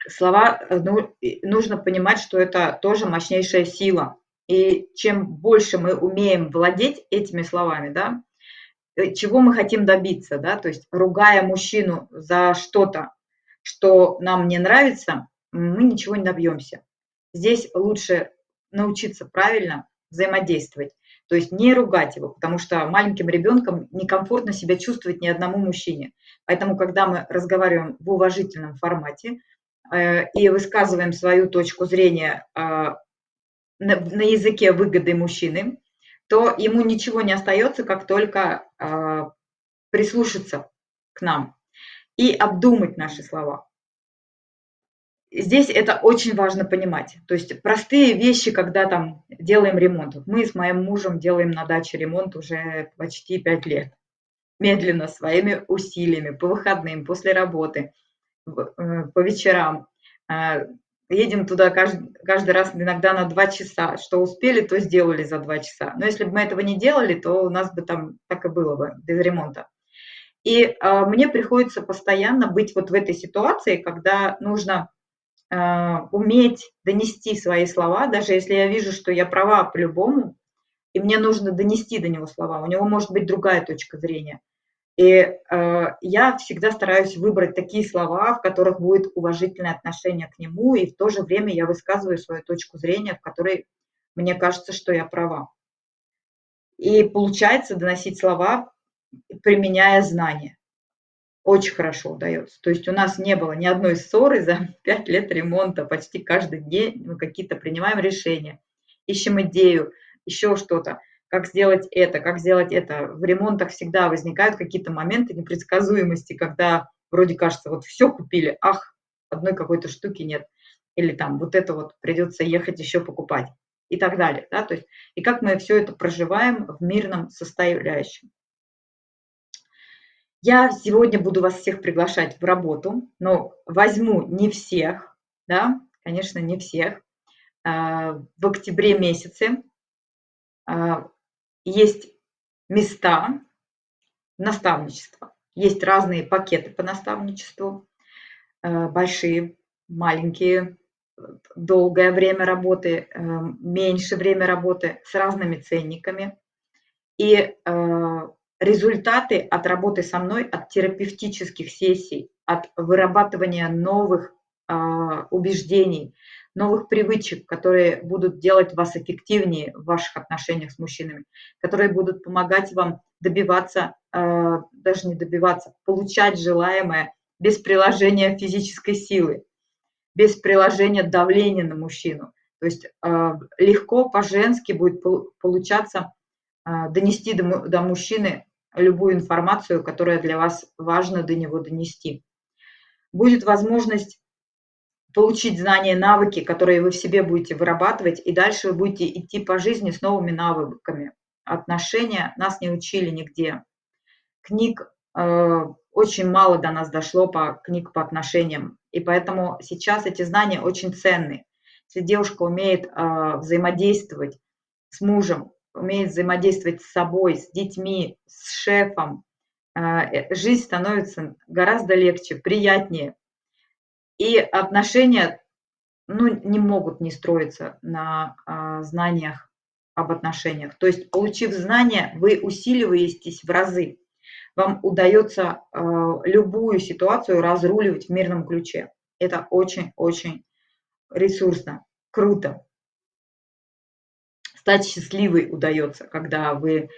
Слова, ну, нужно понимать, что это тоже мощнейшая сила. И чем больше мы умеем владеть этими словами, да, чего мы хотим добиться, да, то есть ругая мужчину за что-то, что нам не нравится, мы ничего не добьемся. Здесь лучше научиться правильно взаимодействовать, то есть не ругать его, потому что маленьким ребенком некомфортно себя чувствовать ни одному мужчине. Поэтому, когда мы разговариваем в уважительном формате э, и высказываем свою точку зрения э, на, на языке выгоды мужчины, то ему ничего не остается, как только э, прислушаться к нам и обдумать наши слова. Здесь это очень важно понимать. То есть простые вещи, когда там делаем ремонт. Мы с моим мужем делаем на даче ремонт уже почти пять лет. Медленно, своими усилиями, по выходным, после работы, э, по вечерам. Едем туда каждый, каждый раз иногда на два часа. Что успели, то сделали за два часа. Но если бы мы этого не делали, то у нас бы там так и было бы, без ремонта. И э, мне приходится постоянно быть вот в этой ситуации, когда нужно э, уметь донести свои слова, даже если я вижу, что я права по-любому, и мне нужно донести до него слова. У него может быть другая точка зрения. И э, я всегда стараюсь выбрать такие слова, в которых будет уважительное отношение к нему, и в то же время я высказываю свою точку зрения, в которой мне кажется, что я права. И получается доносить слова применяя знания. Очень хорошо удается. То есть у нас не было ни одной ссоры за пять лет ремонта. Почти каждый день мы какие-то принимаем решения, ищем идею, еще что-то. Как сделать это, как сделать это. В ремонтах всегда возникают какие-то моменты непредсказуемости, когда вроде кажется, вот все купили, ах, одной какой-то штуки нет. Или там вот это вот придется ехать еще покупать и так далее. Да? То есть, и как мы все это проживаем в мирном составляющем. Я сегодня буду вас всех приглашать в работу, но возьму не всех, да, конечно, не всех. А, в октябре месяце а, есть места наставничества. Есть разные пакеты по наставничеству, а, большие, маленькие, долгое время работы, меньше время работы с разными ценниками. И результаты от работы со мной, от терапевтических сессий, от вырабатывания новых э, убеждений, новых привычек, которые будут делать вас эффективнее в ваших отношениях с мужчинами, которые будут помогать вам добиваться, э, даже не добиваться, получать желаемое без приложения физической силы, без приложения давления на мужчину. То есть э, легко по-женски будет получаться донести до, до мужчины любую информацию, которая для вас важно до него донести. Будет возможность получить знания, навыки, которые вы в себе будете вырабатывать, и дальше вы будете идти по жизни с новыми навыками. Отношения нас не учили нигде. Книг э, очень мало до нас дошло по книг по отношениям, и поэтому сейчас эти знания очень ценны. Если девушка умеет э, взаимодействовать с мужем, умеет взаимодействовать с собой, с детьми, с шефом, а, э, жизнь становится гораздо легче, приятнее. И отношения ну, не могут не строиться на а, знаниях об отношениях. То есть, получив знания, вы усиливаетесь в разы. Вам удается а, любую ситуацию разруливать в мирном ключе. Это очень-очень ресурсно, круто стать счастливой удается, когда вы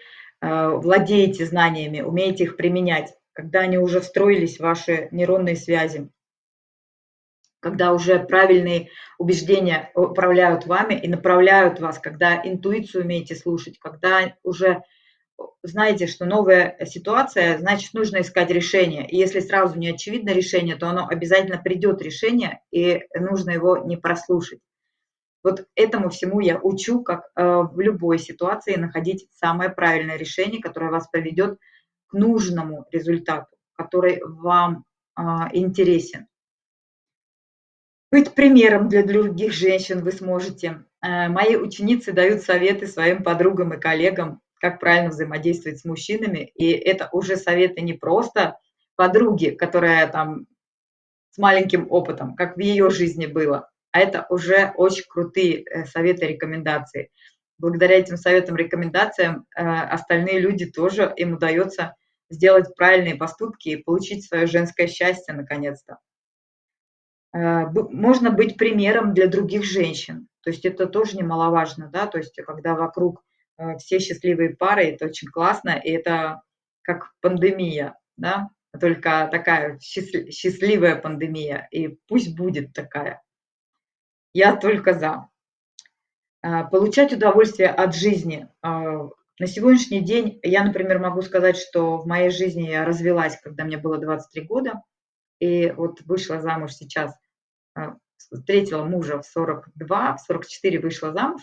э, владеете знаниями, умеете их применять, когда они уже встроились в ваши нейронные связи. Когда уже правильные убеждения управляют вами и направляют вас, когда интуицию умеете слушать, когда уже знаете, что новая ситуация, значит, нужно искать решение. И если сразу не очевидно решение, то оно обязательно придет решение, и нужно его не прослушать. Вот этому всему я учу, как э, в любой ситуации находить самое правильное решение, которое вас поведет к нужному результату, который вам э, интересен. Быть примером для других женщин вы сможете. Э, мои ученицы дают советы своим подругам и коллегам, как правильно взаимодействовать с мужчинами. И это уже советы не просто подруги, которая там с маленьким опытом, как в ее жизни было, а это уже очень крутые э, советы, рекомендации. Благодаря этим советам, рекомендациям э, остальные люди тоже, им удается сделать правильные поступки и получить свое женское счастье наконец-то. Э, можно быть примером для других женщин. То есть это тоже немаловажно, да, то есть когда вокруг все счастливые пары, это очень классно, и это как пандемия, да, только такая счастливая пандемия, и пусть будет такая. Я только за. А, получать удовольствие от жизни. На сегодняшний день я, например, могу сказать, что в моей жизни я развелась, когда мне было 23 года, и вот вышла замуж сейчас, а, встретила мужа в 42, в 44 вышла замуж,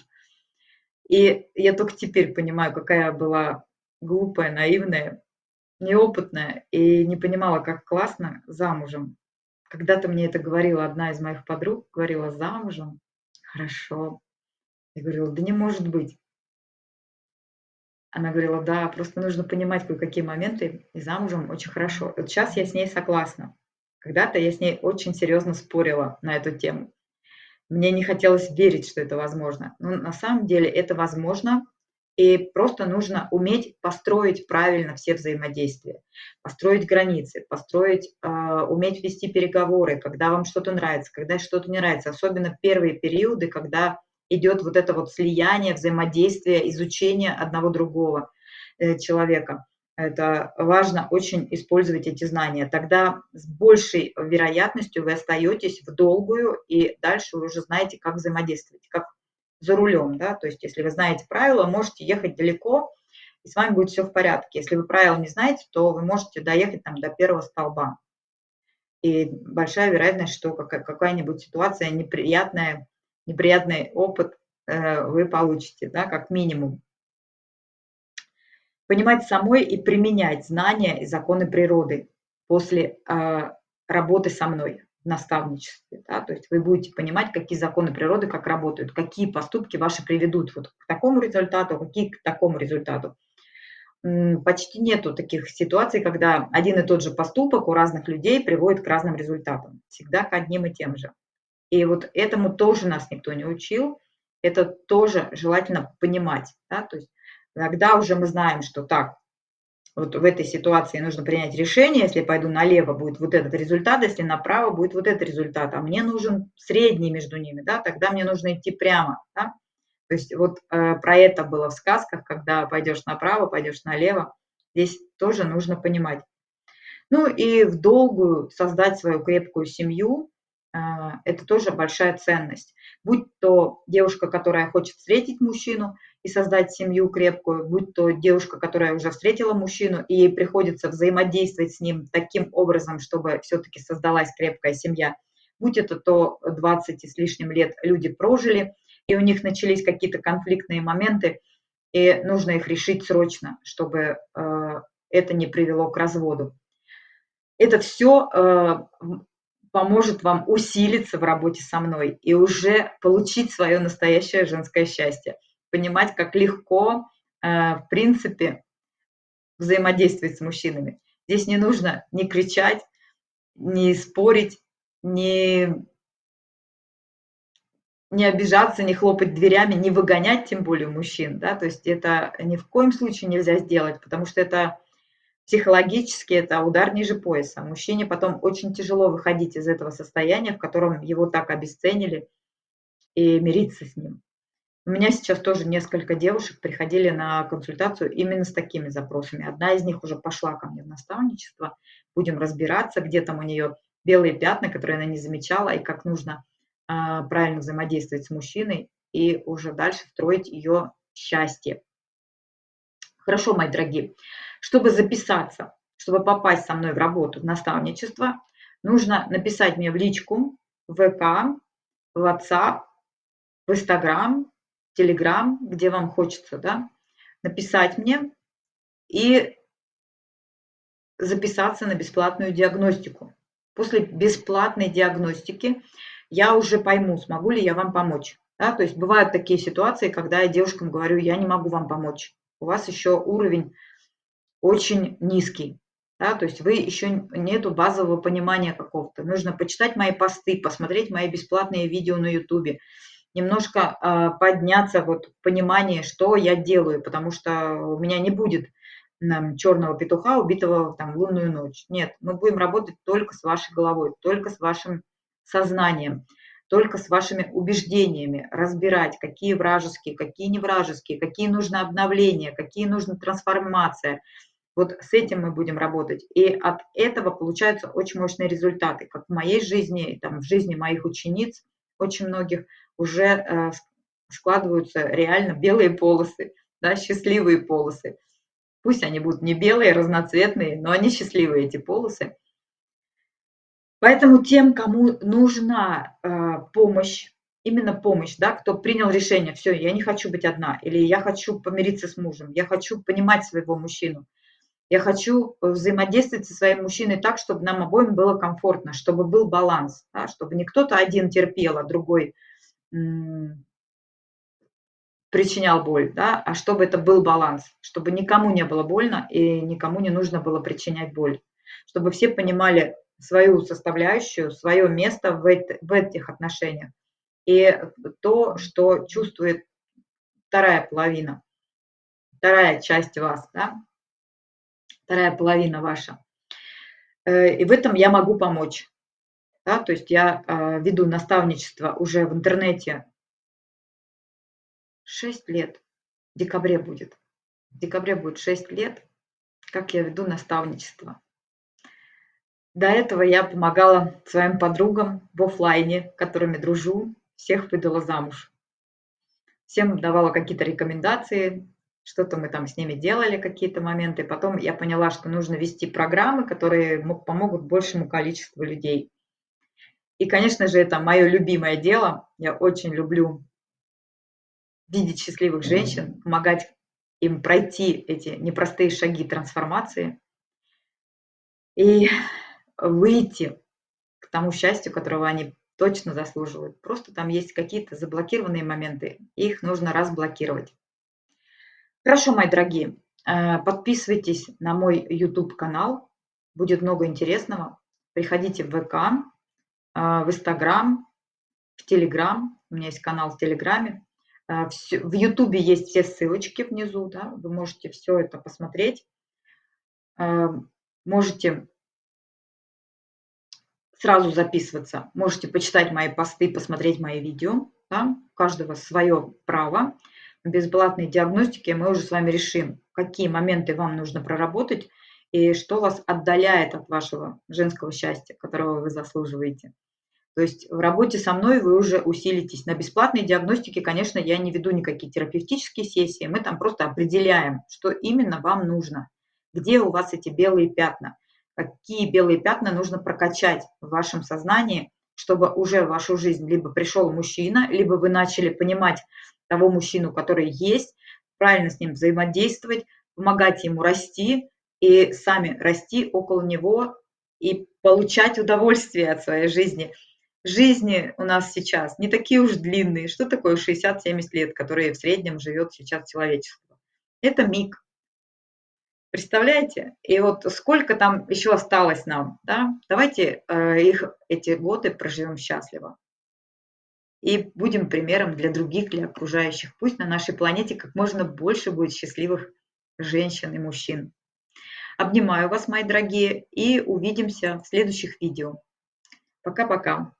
и я только теперь понимаю, какая была глупая, наивная, неопытная, и не понимала, как классно замужем. Когда-то мне это говорила одна из моих подруг, говорила, замужем? Хорошо. Я говорила, да не может быть. Она говорила, да, просто нужно понимать кое-какие моменты, и замужем очень хорошо. Вот сейчас я с ней согласна. Когда-то я с ней очень серьезно спорила на эту тему. Мне не хотелось верить, что это возможно. Но на самом деле это возможно, и просто нужно уметь построить правильно все взаимодействия, построить границы, построить, э, уметь вести переговоры, когда вам что-то нравится, когда что-то не нравится. Особенно первые периоды, когда идет вот это вот слияние, взаимодействие, изучение одного другого э, человека. Это важно очень использовать эти знания. Тогда с большей вероятностью вы остаетесь в долгую, и дальше вы уже знаете, как взаимодействовать, как за рулем, да, то есть если вы знаете правила, можете ехать далеко, и с вами будет все в порядке. Если вы правил не знаете, то вы можете доехать там до первого столба. И большая вероятность, что какая-нибудь ситуация неприятная, неприятный опыт э, вы получите, да, как минимум. Понимать самой и применять знания и законы природы после э, работы со мной наставничестве. Да? То есть вы будете понимать, какие законы природы как работают, какие поступки ваши приведут вот к такому результату, какие к такому результату. Почти нету таких ситуаций, когда один и тот же поступок у разных людей приводит к разным результатам. Всегда к одним и тем же. И вот этому тоже нас никто не учил. Это тоже желательно понимать. Да? То есть когда уже мы знаем, что так, вот в этой ситуации нужно принять решение, если пойду налево, будет вот этот результат, если направо, будет вот этот результат, а мне нужен средний между ними, да, тогда мне нужно идти прямо, да. То есть вот э, про это было в сказках, когда пойдешь направо, пойдешь налево, здесь тоже нужно понимать. Ну и в долгую создать свою крепкую семью, э, это тоже большая ценность. Будь то девушка, которая хочет встретить мужчину, и создать семью крепкую, будь то девушка, которая уже встретила мужчину, и ей приходится взаимодействовать с ним таким образом, чтобы все-таки создалась крепкая семья. Будь это то 20 с лишним лет люди прожили, и у них начались какие-то конфликтные моменты, и нужно их решить срочно, чтобы э, это не привело к разводу. Это все э, поможет вам усилиться в работе со мной и уже получить свое настоящее женское счастье понимать, как легко, э, в принципе, взаимодействовать с мужчинами. Здесь не нужно ни кричать, ни спорить, ни, не обижаться, не хлопать дверями, не выгонять тем более мужчин. Да? То есть это ни в коем случае нельзя сделать, потому что это психологически это удар ниже пояса. Мужчине потом очень тяжело выходить из этого состояния, в котором его так обесценили, и мириться с ним. У меня сейчас тоже несколько девушек приходили на консультацию именно с такими запросами. Одна из них уже пошла ко мне в наставничество. Будем разбираться, где там у нее белые пятна, которые она не замечала, и как нужно а, правильно взаимодействовать с мужчиной и уже дальше строить ее счастье. Хорошо, мои дорогие, чтобы записаться, чтобы попасть со мной в работу, в наставничество, нужно написать мне в личку, в ВК, в WhatsApp, в Instagram, Telegram, где вам хочется, да, написать мне и записаться на бесплатную диагностику. После бесплатной диагностики я уже пойму, смогу ли я вам помочь. Да? То есть бывают такие ситуации, когда я девушкам говорю, я не могу вам помочь. У вас еще уровень очень низкий. Да? То есть вы еще нету базового понимания какого-то. Нужно почитать мои посты, посмотреть мои бесплатные видео на YouTube, немножко э, подняться вот в понимании, что я делаю, потому что у меня не будет черного петуха, убитого там, лунную ночь. Нет, мы будем работать только с вашей головой, только с вашим сознанием, только с вашими убеждениями, разбирать, какие вражеские, какие не вражеские, какие нужны обновления, какие нужны трансформация. Вот с этим мы будем работать. И от этого получаются очень мощные результаты, как в моей жизни, там, в жизни моих учениц, очень многих уже э, складываются реально белые полосы, да, счастливые полосы. Пусть они будут не белые, разноцветные, но они счастливые, эти полосы. Поэтому тем, кому нужна э, помощь, именно помощь, да, кто принял решение, все, я не хочу быть одна, или я хочу помириться с мужем, я хочу понимать своего мужчину, я хочу взаимодействовать со своим мужчиной так, чтобы нам обоим было комфортно, чтобы был баланс, да, чтобы не кто-то один терпел, а другой причинял боль, да, а чтобы это был баланс, чтобы никому не было больно и никому не нужно было причинять боль, чтобы все понимали свою составляющую, свое место в, это, в этих отношениях и то, что чувствует вторая половина, вторая часть вас, да, вторая половина ваша. Э, и в этом я могу помочь. Да, то есть я э, веду наставничество уже в интернете 6 лет. В декабре будет. В декабре будет 6 лет, как я веду наставничество. До этого я помогала своим подругам в офлайне, которыми дружу, всех выдала замуж. Всем давала какие-то рекомендации, что-то мы там с ними делали, какие-то моменты. Потом я поняла, что нужно вести программы, которые помогут большему количеству людей. И, конечно же, это мое любимое дело. Я очень люблю видеть счастливых женщин, помогать им пройти эти непростые шаги трансформации и выйти к тому счастью, которого они точно заслуживают. Просто там есть какие-то заблокированные моменты, их нужно разблокировать. Хорошо, мои дорогие, э, подписывайтесь на мой YouTube-канал, будет много интересного. Приходите в ВК, в Инстаграм, в Телеграм, у меня есть канал в Телеграме, а, в Ютубе есть все ссылочки внизу, да, вы можете все это посмотреть. А, можете сразу записываться, можете почитать мои посты, посмотреть мои видео. Да, у каждого свое право. В бесплатной диагностике мы уже с вами решим, какие моменты вам нужно проработать и что вас отдаляет от вашего женского счастья, которого вы заслуживаете. То есть в работе со мной вы уже усилитесь. На бесплатной диагностике, конечно, я не веду никакие терапевтические сессии. Мы там просто определяем, что именно вам нужно. Где у вас эти белые пятна. Какие белые пятна нужно прокачать в вашем сознании, чтобы уже в вашу жизнь либо пришел мужчина, либо вы начали понимать того мужчину, который есть, правильно с ним взаимодействовать, помогать ему расти и сами расти около него и получать удовольствие от своей жизни – жизни у нас сейчас не такие уж длинные. Что такое 60-70 лет, которые в среднем живет сейчас человечество? Это миг. Представляете? И вот сколько там еще осталось нам, да? Давайте э, их, эти годы проживем счастливо. И будем примером для других, для окружающих. Пусть на нашей планете как можно больше будет счастливых женщин и мужчин. Обнимаю вас, мои дорогие, и увидимся в следующих видео. Пока-пока.